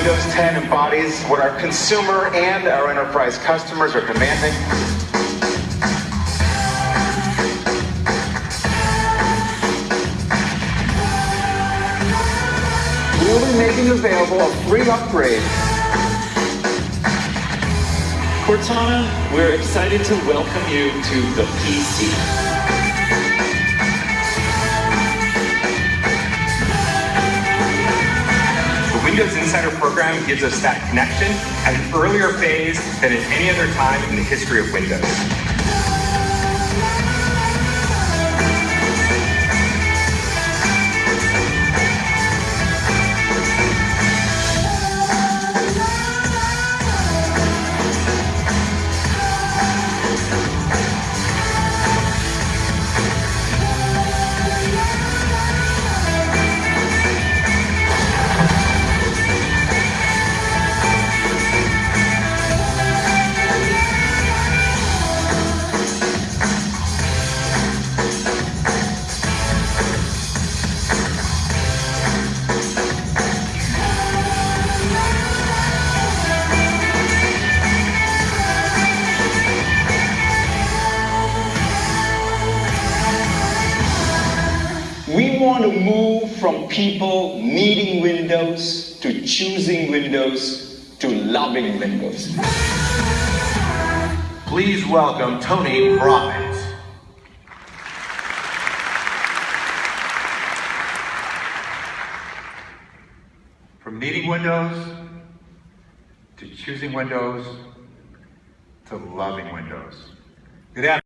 Windows 10 embodies what our consumer and our enterprise customers are demanding. We'll be making available a free upgrade. Cortana, we're excited to welcome you to the PC. Windows Insider program gives us that connection at an earlier phase than at any other time in the history of Windows. Want to move from people needing Windows to choosing Windows to loving Windows. Please welcome Tony Robbins. From needing Windows to choosing Windows to loving Windows. Good afternoon.